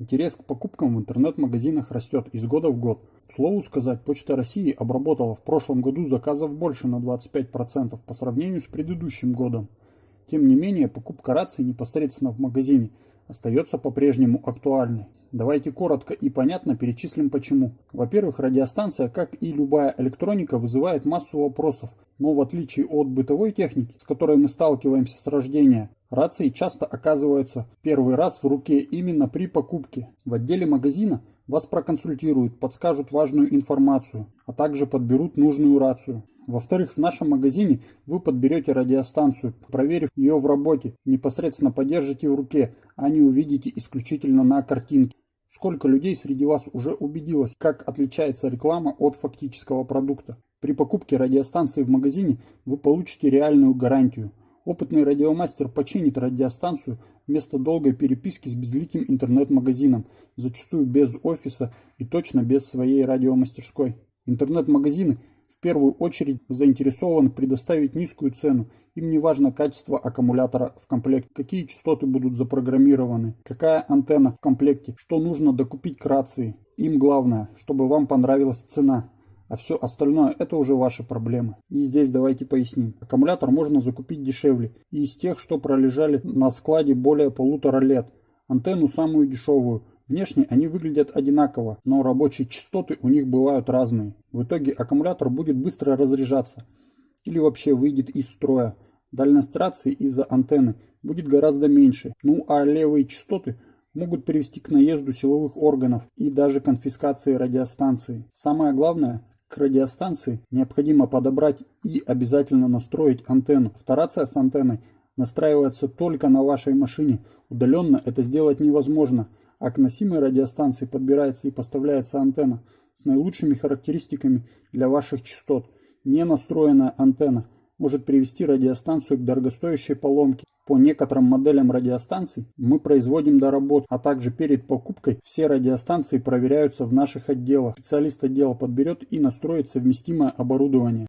Интерес к покупкам в интернет-магазинах растет из года в год. К слову сказать, Почта России обработала в прошлом году заказов больше на 25% по сравнению с предыдущим годом. Тем не менее, покупка рации непосредственно в магазине остается по-прежнему актуальной. Давайте коротко и понятно перечислим почему. Во-первых, радиостанция, как и любая электроника, вызывает массу вопросов, но в отличие от бытовой техники, с которой мы сталкиваемся с рождения, рации часто оказываются первый раз в руке именно при покупке. В отделе магазина вас проконсультируют, подскажут важную информацию, а также подберут нужную рацию. Во-вторых, в нашем магазине вы подберете радиостанцию, проверив ее в работе, непосредственно подержите в руке, а не увидите исключительно на картинке. Сколько людей среди вас уже убедилось, как отличается реклама от фактического продукта? При покупке радиостанции в магазине вы получите реальную гарантию. Опытный радиомастер починит радиостанцию вместо долгой переписки с безликим интернет-магазином, зачастую без офиса и точно без своей радиомастерской. Интернет-магазины в первую очередь заинтересованы предоставить низкую цену. Им не важно качество аккумулятора в комплекте, какие частоты будут запрограммированы, какая антенна в комплекте, что нужно докупить к рации. Им главное, чтобы вам понравилась цена. А все остальное это уже ваши проблемы. И здесь давайте поясним. Аккумулятор можно закупить дешевле. И из тех, что пролежали на складе более полутора лет. Антенну самую дешевую Внешне они выглядят одинаково, но рабочие частоты у них бывают разные. В итоге аккумулятор будет быстро разряжаться или вообще выйдет из строя. Дальность рации из-за антенны будет гораздо меньше. Ну а левые частоты могут привести к наезду силовых органов и даже конфискации радиостанции. Самое главное, к радиостанции необходимо подобрать и обязательно настроить антенну. Вторация с антенной настраивается только на вашей машине. Удаленно это сделать невозможно – а к носимой радиостанции подбирается и поставляется антенна с наилучшими характеристиками для ваших частот. Не настроенная антенна может привести радиостанцию к дорогостоящей поломке. По некоторым моделям радиостанций мы производим доработку, а также перед покупкой все радиостанции проверяются в наших отделах. Специалист отдела подберет и настроит совместимое оборудование.